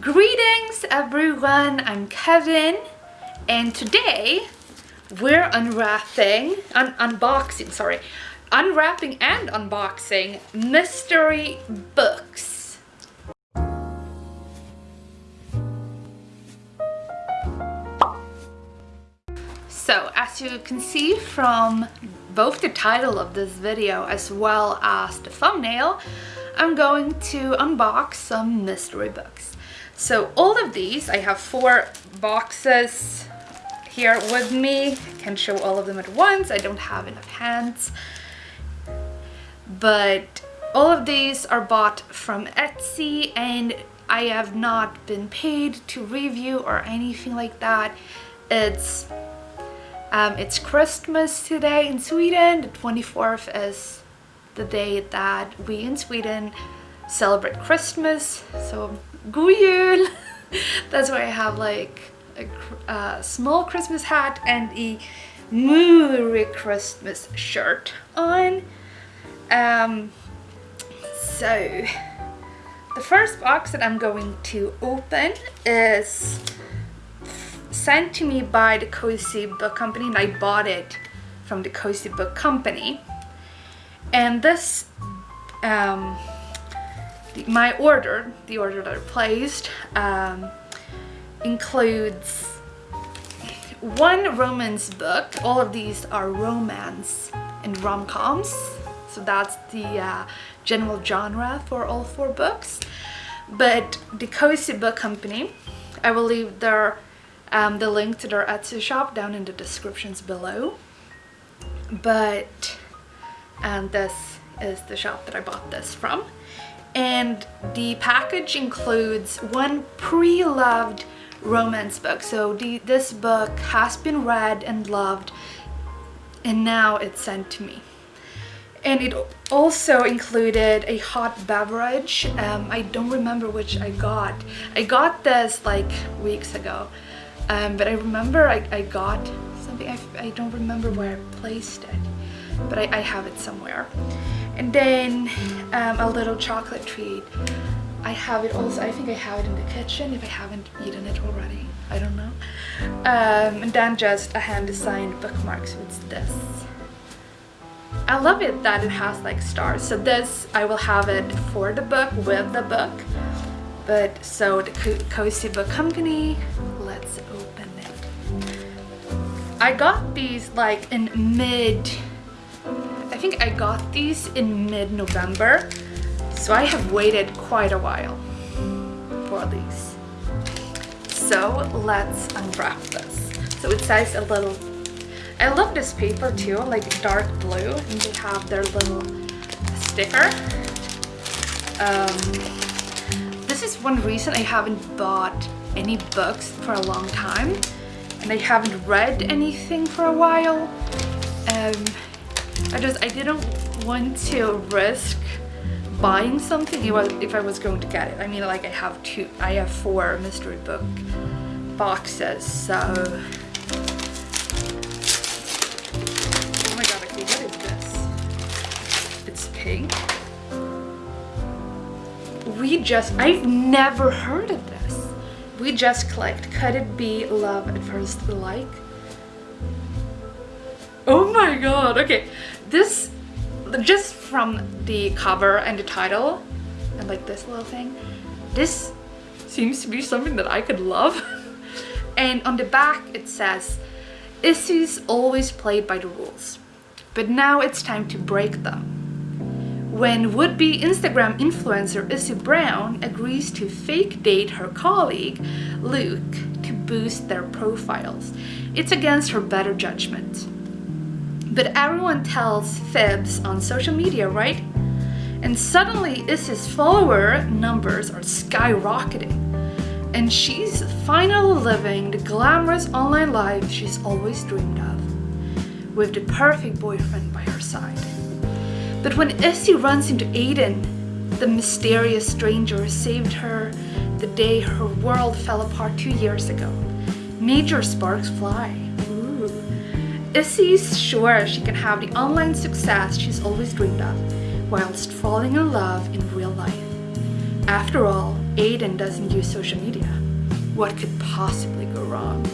Greetings everyone, I'm Kevin and today we're unwrapping, un unboxing, sorry, unwrapping and unboxing mystery books. So as you can see from both the title of this video as well as the thumbnail, I'm going to unbox some mystery books. So all of these, I have four boxes here with me. I can show all of them at once. I don't have enough hands. But all of these are bought from Etsy and I have not been paid to review or anything like that. It's um, it's Christmas today in Sweden. The 24th is the day that we in Sweden celebrate Christmas. So, god jul! That's why I have like a, a, small Christmas hat and a Merry Christmas shirt on. Um, so, the first box that I'm going to open is sent to me by the Cozy Book Company and I bought it from the Cozy Book Company. And this, um, the, my order, the order that I placed, um, includes one romance book. All of these are romance and rom-coms. So that's the uh, general genre for all four books. But the Cozy Book Company, I will leave their um, the link to their Etsy shop down in the descriptions below. But, and this is the shop that I bought this from. And the package includes one pre-loved romance book. So the, this book has been read and loved and now it's sent to me. And it also included a hot beverage. Um, I don't remember which I got. I got this like weeks ago um, but I remember I, I got something, I, I don't remember where I placed it, but I, I have it somewhere. And then um, a little chocolate treat. I have it also, I think I have it in the kitchen if I haven't eaten it already. I don't know. Um, and then just a hand-designed bookmark, so it's this. I love it that it has like stars. So this, I will have it for the book, with the book. But so the Cozy Book Company, let's open it I got these like in mid, think I got these in mid-November. So I have waited quite a while for these. So let's unwrap this. So it says a little, I love this paper too, like dark blue and they have their little sticker. Um, this is one reason I haven't bought any books for a long time and I haven't read anything for a while. Um, I just, I didn't want to risk buying something if I was going to get it. I mean, like I have two, I have four mystery book boxes, so. Oh my god, okay, what is this? It's pink. We just, I've never heard of this we just clicked could it be love at first like my god okay this just from the cover and the title and like this little thing this seems to be something that I could love and on the back it says Issy's always played by the rules but now it's time to break them when would-be Instagram influencer Issy Brown agrees to fake date her colleague Luke to boost their profiles. It's against her better judgment. But everyone tells fibs on social media, right? And suddenly Issy's follower numbers are skyrocketing. And she's finally living the glamorous online life she's always dreamed of. With the perfect boyfriend by her side. But when Issy runs into Aiden, the mysterious stranger saved her the day her world fell apart two years ago, major sparks fly. Ooh. Issy's sure she can have the online success she's always dreamed of, whilst falling in love in real life. After all, Aiden doesn't use social media. What could possibly go wrong?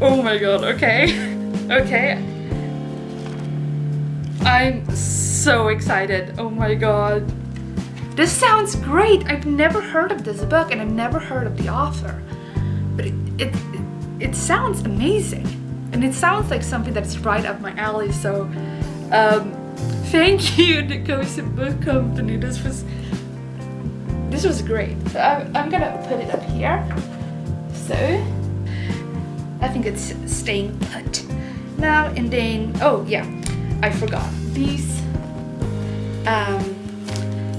Oh my god, okay. okay. I'm so excited. Oh my god. This sounds great. I've never heard of this book and I've never heard of the author. But it, it, it, it sounds amazing. And it sounds like something that's right up my alley. So um, thank you, the Cozy Book Company. This was this was great. So I, I'm gonna put it up here. So I think it's staying put. Now and then, oh yeah, I forgot. These, um,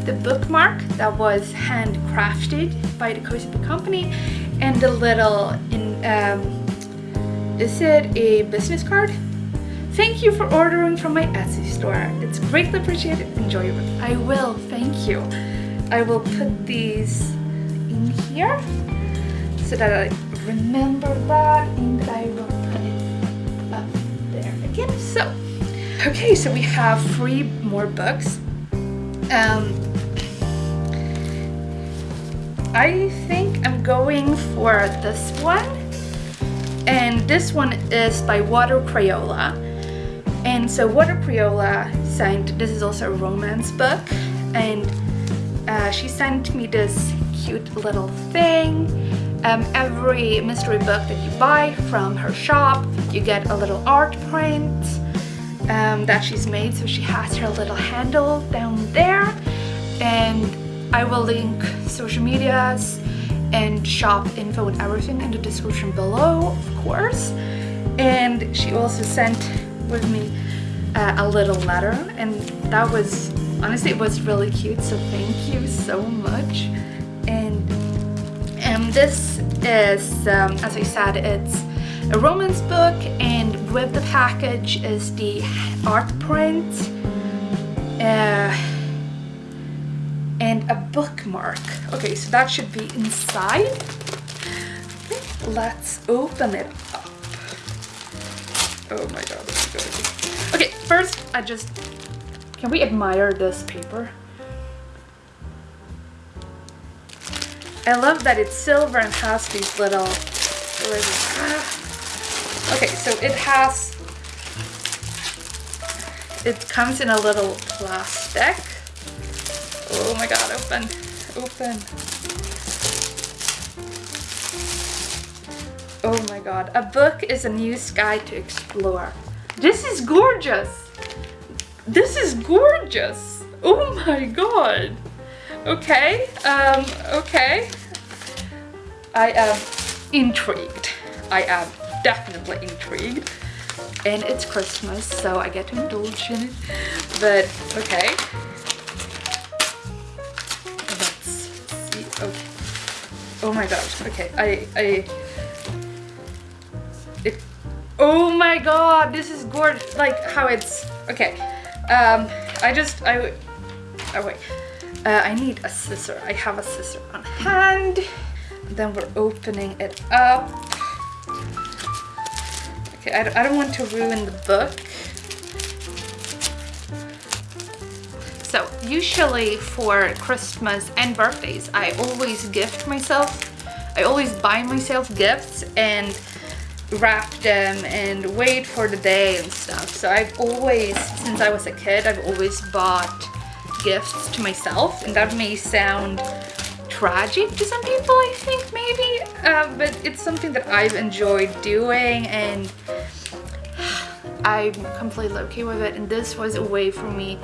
the bookmark that was handcrafted by the Cozy Book Company and the little, in, um, is it a business card? Thank you for ordering from my Etsy store. It's greatly appreciated. Enjoy your it. I will, thank you. I will put these in here so that I remember that and that I will put it up there again. So, okay, so we have three more books. Um, I think I'm going for this one. And this one is by Water Crayola. And so Water Crayola signed, this is also a romance book. And uh, she sent me this cute little thing. Um, every mystery book that you buy from her shop, you get a little art print um, that she's made. So she has her little handle down there. And I will link social medias and shop info and everything in the description below, of course. And she also sent with me uh, a little letter and that was honestly it was really cute so thank you so much and um, this is um, as I said it's a romance book and with the package is the art print uh, a bookmark. Okay so that should be inside. Let's open it up. Oh my god okay first I just can we admire this paper? I love that it's silver and has these little... Ah. Okay, so it has... It comes in a little plastic. Oh my god, open, open. Oh my god, a book is a new sky to explore. This is gorgeous! This is gorgeous. Oh my god. Okay, um, okay. I am intrigued. I am definitely intrigued. And it's Christmas, so I get to indulge in it. But, okay. My gosh. Okay, I, I, it, oh my god, this is gorgeous. Like how it's, okay. Um, I just, I, oh wait, uh, I need a scissor. I have a scissor on hand. Then we're opening it up. Okay, I, I don't want to ruin the book. So usually for Christmas and birthdays, I always gift myself. I always buy myself gifts and wrap them and wait for the day and stuff. So I've always, since I was a kid, I've always bought gifts to myself and that may sound tragic to some people I think maybe uh, but it's something that I've enjoyed doing and I'm completely okay with it and this was a way for me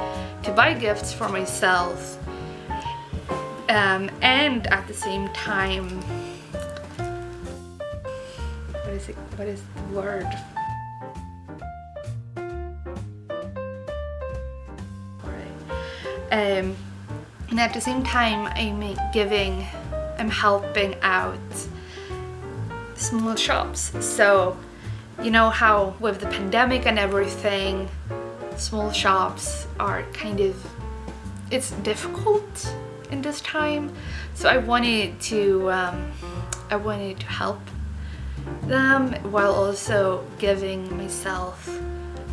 to buy gifts for myself um, and at the same time is it what is the word? Um and at the same time I'm giving I'm helping out small shops. So you know how with the pandemic and everything small shops are kind of it's difficult in this time so I wanted to um, I wanted to help them while also giving myself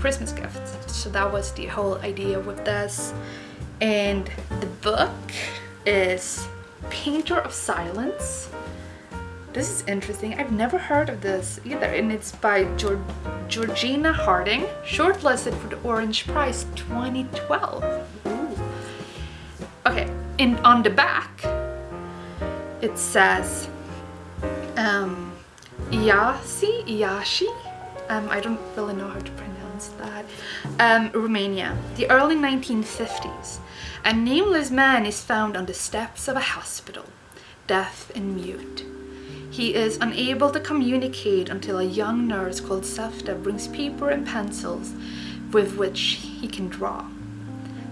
Christmas gifts. So that was the whole idea with this. And the book is Painter of Silence. This is interesting. I've never heard of this either. And it's by Georg Georgina Harding, shortlisted for the Orange Prize 2012. Ooh. Okay, and on the back, it says um, Iasi, Iashi, um, I don't really know how to pronounce that, um, Romania, the early 1950s. A nameless man is found on the steps of a hospital, deaf and mute. He is unable to communicate until a young nurse called Safta brings paper and pencils with which he can draw.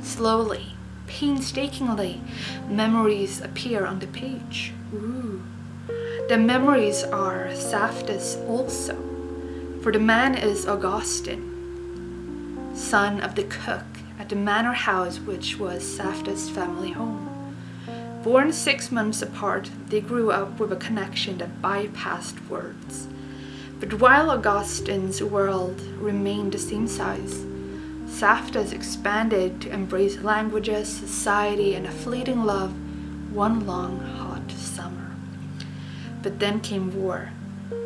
Slowly, painstakingly, memories appear on the page. Ooh. The memories are Safta's also, for the man is Augustine, son of the cook at the manor house which was Safta's family home. Born six months apart, they grew up with a connection that bypassed words. But while Augustine's world remained the same size, Safta's expanded to embrace languages, society, and a fleeting love one long hot summer. But then came war,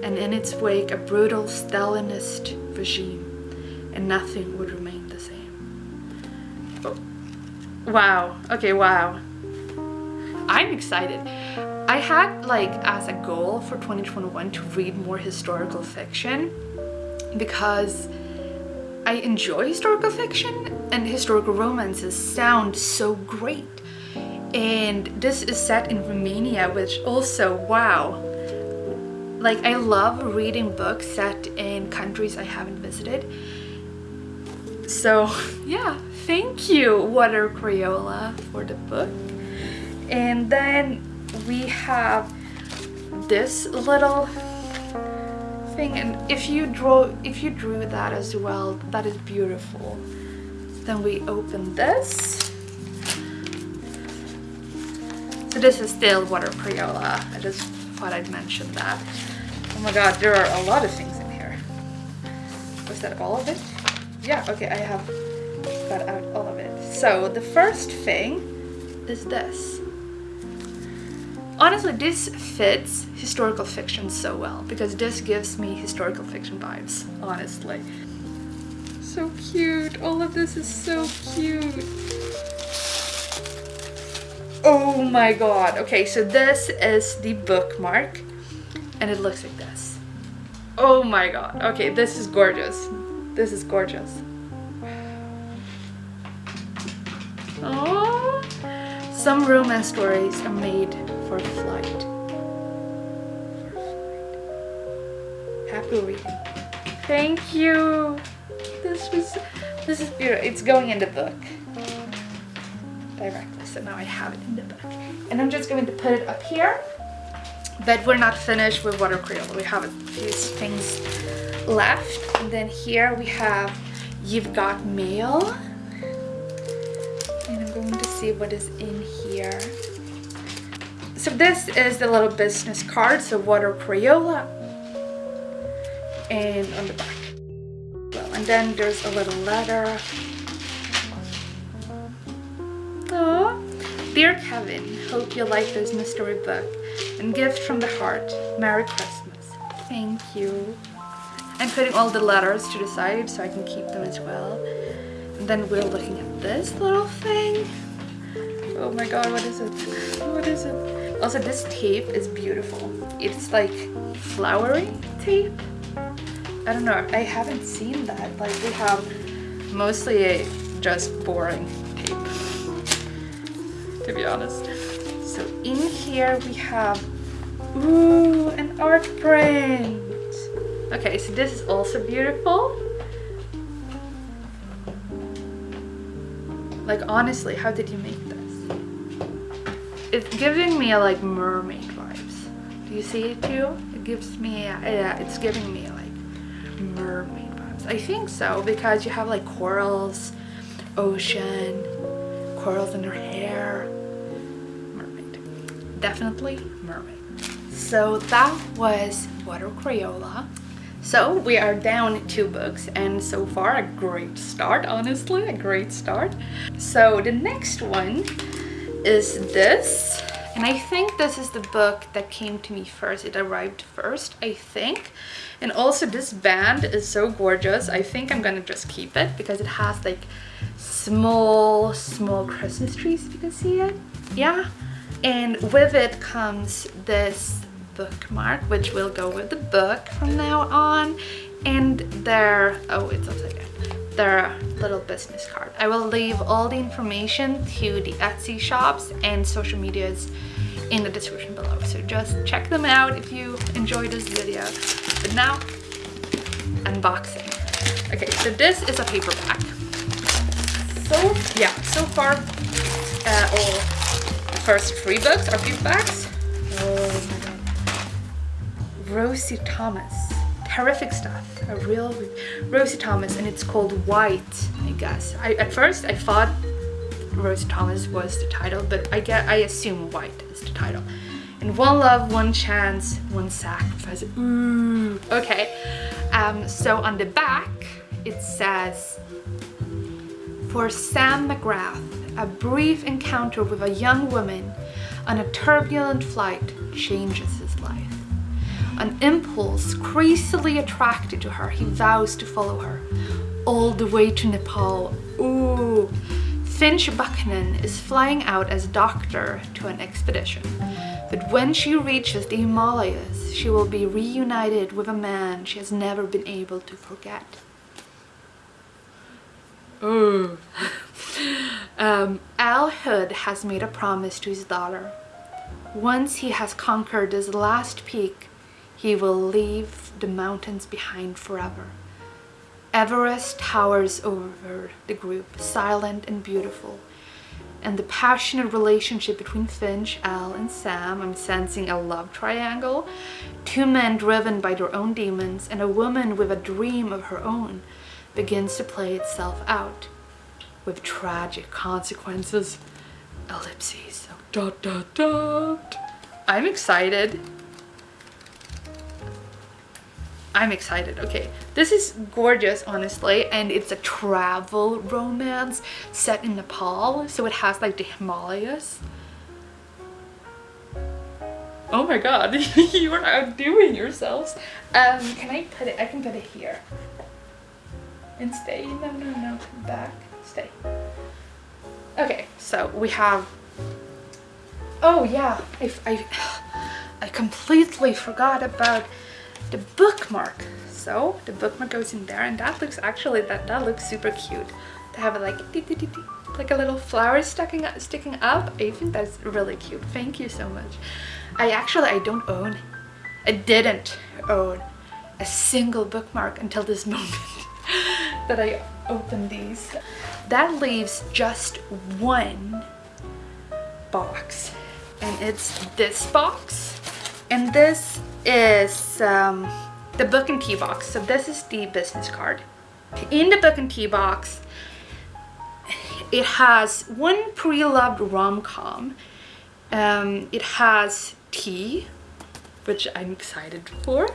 and in its wake a brutal Stalinist regime, and nothing would remain the same. Oh. Wow, okay, wow. I'm excited. I had like as a goal for 2021 to read more historical fiction because I enjoy historical fiction and historical romances sound so great. And this is set in Romania, which also, wow. Like I love reading books set in countries I haven't visited. So yeah, thank you Water Crayola for the book and then we have this little thing and if you draw if you drew that as well that is beautiful. Then we open this. So this is still water Crayola. I just thought I'd mention that. Oh my god there are a lot of things in here. Was that all of it? Yeah okay I have got out all of it. So the first thing is this Honestly, this fits historical fiction so well because this gives me historical fiction vibes, honestly. So cute. All of this is so cute. Oh my god. Okay, so this is the bookmark and it looks like this. Oh my god. Okay, this is gorgeous. This is gorgeous. Oh, some romance stories are made for flight. Happy reading. Thank you. This was this is beautiful. It's going in the book directly. So now I have it in the book. And I'm just going to put it up here. But we're not finished with water Crayola. We have a few things left. And then here we have You've Got Mail. And I'm going to see what is in here. So this is the little business card, so water Crayola. And on the back. Well, and then there's a little letter. Aww. Dear Kevin, hope you like this mystery book. And gift from the heart. Merry Christmas. Thank you. I'm putting all the letters to the side so I can keep them as well. And then we're looking at this little thing. Oh my god, what is it? What is it? Also, this tape is beautiful. It's like flowery tape. I don't know, I haven't seen that. Like we have mostly just boring tape, to be honest. So in here we have, ooh, an art print. Okay, so this is also beautiful. Like honestly, how did you make? It's giving me like mermaid vibes. Do you see it too? It gives me, uh, yeah, it's giving me like mermaid vibes. I think so because you have like corals, ocean, corals in her hair. Mermaid. Definitely mermaid. So that was Water Crayola. So we are down two books and so far a great start, honestly, a great start. So the next one is this And I think this is the book that came to me first. It arrived first, I think. And also this band is so gorgeous. I think I'm gonna just keep it because it has like small, small Christmas trees, if you can see it. Yeah. And with it comes this bookmark, which will go with the book from now on. And there, oh, it's upside down their little business card. I will leave all the information to the Etsy shops and social medias in the description below. So just check them out if you enjoyed this video. But now, unboxing. Okay, so this is a paperback. So yeah, so far, uh, all the first three books are paperbacks. Oh my god. Rosie Thomas terrific stuff a real Rosie Thomas and it's called White I guess. I, at first I thought Rosie Thomas was the title but I get I assume White is the title. And one love one chance one sacrifice. Ooh okay. Um so on the back it says for Sam McGrath a brief encounter with a young woman on a turbulent flight changes an impulse crazily attracted to her, he vows to follow her all the way to Nepal. Ooh. Finch Buchanan is flying out as doctor to an expedition. But when she reaches the Himalayas, she will be reunited with a man she has never been able to forget. Ooh. um, Al Hood has made a promise to his daughter. Once he has conquered his last peak, he will leave the mountains behind forever. Everest towers over the group, silent and beautiful. And the passionate relationship between Finch, Al, and Sam, I'm sensing a love triangle. Two men driven by their own demons and a woman with a dream of her own begins to play itself out with tragic consequences. Ellipses. Dot, dot, dot. I'm excited. I'm excited. Okay, this is gorgeous, honestly, and it's a travel romance set in Nepal, so it has like the Himalayas. Oh my god, you are outdoing yourselves. Um, can I put it, I can put it here. And stay, no, no, no, back, stay. Okay, so we have, oh yeah, I, I, I completely forgot about the bookmark. So the bookmark goes in there and that looks actually, that, that looks super cute. To have it like, like a little flower sticking, sticking up. I think that's really cute. Thank you so much. I actually, I don't own, I didn't own a single bookmark until this moment that I opened these. That leaves just one box and it's this box and this is um, the book and tea box. So this is the business card. In the book and tea box, it has one pre-loved rom-com. Um, it has tea, which I'm excited for.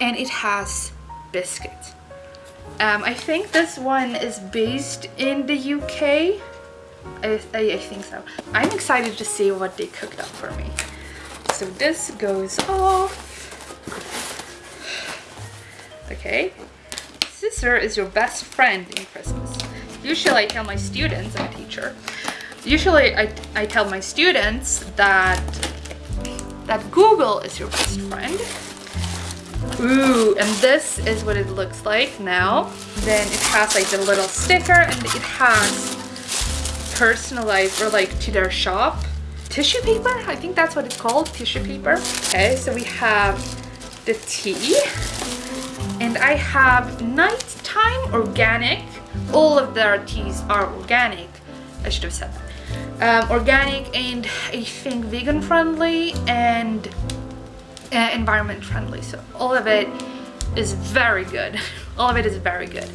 And it has biscuits. Um, I think this one is based in the UK. I, I, I think so. I'm excited to see what they cooked up for me so this goes off. Okay. Sister is your best friend in Christmas. Usually I tell my students, I'm a teacher, usually I, I tell my students that, that Google is your best friend. Ooh, and this is what it looks like now. Then it has like the little sticker and it has personalized or like to their shop tissue paper. I think that's what it's called, tissue paper. Okay, so we have the tea and I have nighttime organic. All of their teas are organic. I should have said that. Um, organic and I think vegan friendly and uh, environment friendly. So all of it is very good. all of it is very good.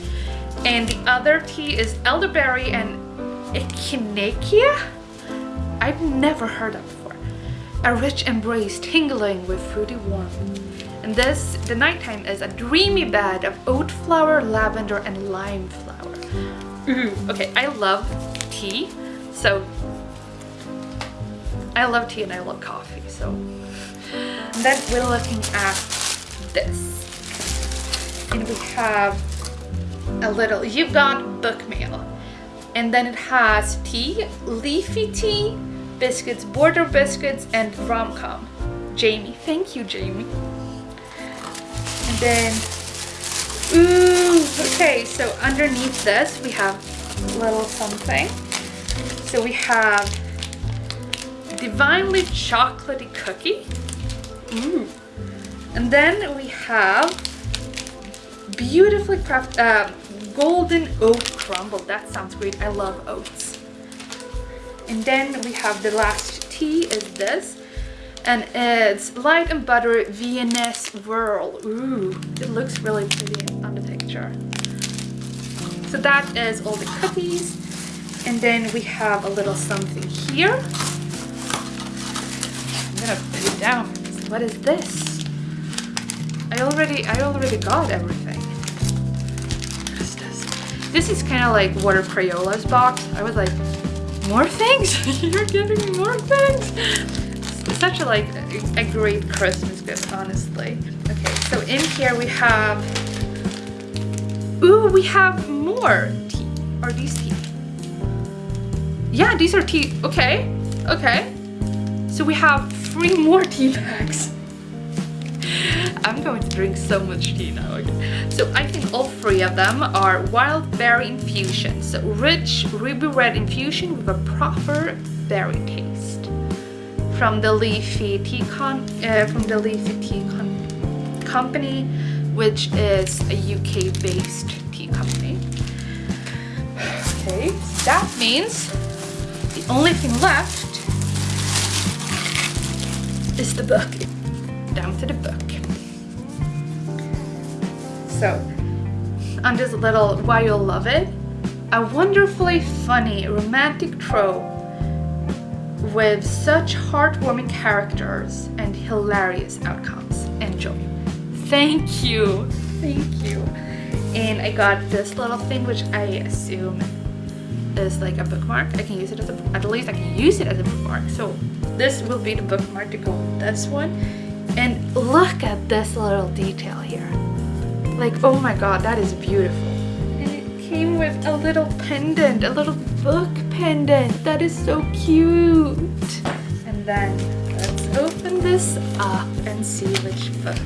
And the other tea is elderberry and echinacea. I've never heard of before. A rich embrace tingling with fruity warmth. And this, the nighttime, is a dreamy bed of oat flower, lavender, and lime flower. Ooh, mm-hmm. okay, I love tea, so I love tea and I love coffee, so. And then we're looking at this. And we have a little, you've got book mail. And then it has tea, leafy tea, biscuits, border biscuits, and rom-com. Jamie, thank you, Jamie. And then, ooh, okay, so underneath this we have a little something. So we have divinely chocolatey cookie. Ooh. And then we have beautifully crafted uh, golden oat crumble. That sounds great. I love oats. And then we have the last tea is this. And it's light and buttery Viennese whirl. Ooh, it looks really pretty on the picture. So that is all the cookies. And then we have a little something here. I'm gonna put it down. What is this? I already, I already got everything. This is kind of like Water Crayola's box. I was like, more things? You're giving me more things? It's such a like a, a great Christmas gift, honestly. Okay, so in here we have, ooh, we have more tea. Are these tea? Yeah, these are tea. Okay, okay. So we have three more tea bags. I'm going to drink so much tea now. Okay. So I think all three of them are wild berry infusions. Rich ruby red infusion with a proper berry taste. From the Leafy Tea Con uh, from the Leafy Tea Con Company, which is a UK-based tea company. Okay, that means the only thing left is the book. Down to the book. So, on this little Why You'll Love It, a wonderfully funny romantic trope with such heartwarming characters and hilarious outcomes. Enjoy. Thank you. Thank you. And I got this little thing which I assume is like a bookmark. I can use it as a, at least I can use it as a bookmark. So this will be the bookmark to go with this one. And look at this little detail here. Like, oh my god, that is beautiful. And it came with a little pendant, a little book pendant. That is so cute. And then let's open this up and see which book.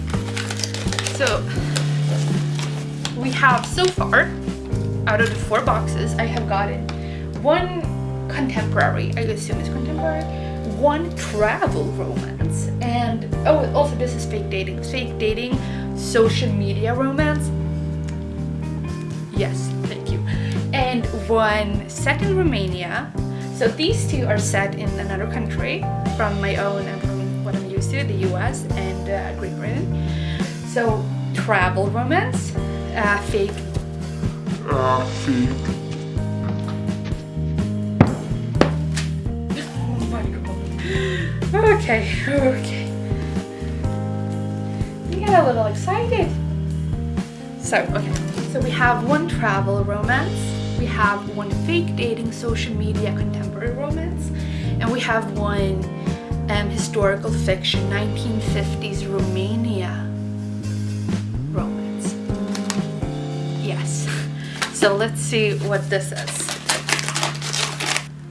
So we have so far, out of the four boxes, I have gotten one contemporary, I assume it's contemporary, one travel romance, and oh, also this is fake dating. Fake dating, social media romance. Yes, thank you. And one set in Romania. So these two are set in another country from my own and from what I'm used to, the US and uh, Great Britain. So travel romance, uh, fake. Uh, fake. Oh my god. Okay, okay. Get a little excited. So, okay. So we have one travel romance, we have one fake dating social media contemporary romance, and we have one um, historical fiction 1950s Romania romance. Yes. So let's see what this is.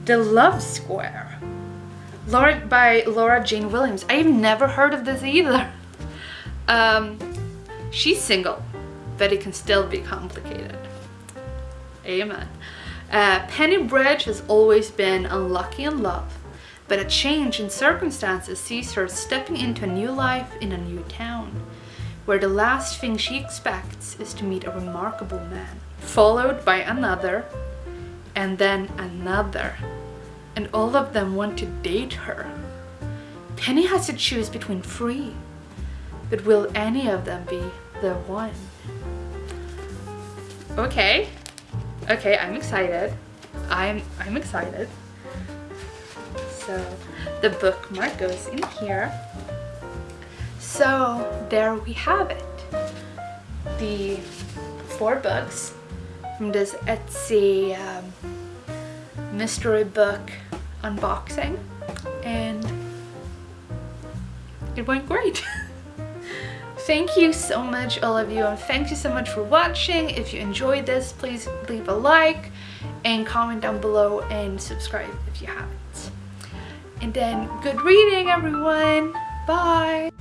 The Love Square. Laura, by Laura Jane Williams. I've never heard of this either. Um, she's single, but it can still be complicated. Amen. Uh, Penny Bridge has always been unlucky in love, but a change in circumstances sees her stepping into a new life in a new town, where the last thing she expects is to meet a remarkable man, followed by another, and then another, and all of them want to date her. Penny has to choose between three, but will any of them be the one? Okay, okay, I'm excited. I'm I'm excited. So the bookmark goes in here. So there we have it. The four books from this Etsy um, mystery book unboxing and it went great. Thank you so much all of you and thank you so much for watching. If you enjoyed this, please leave a like and comment down below and subscribe if you haven't. And then good reading everyone. Bye.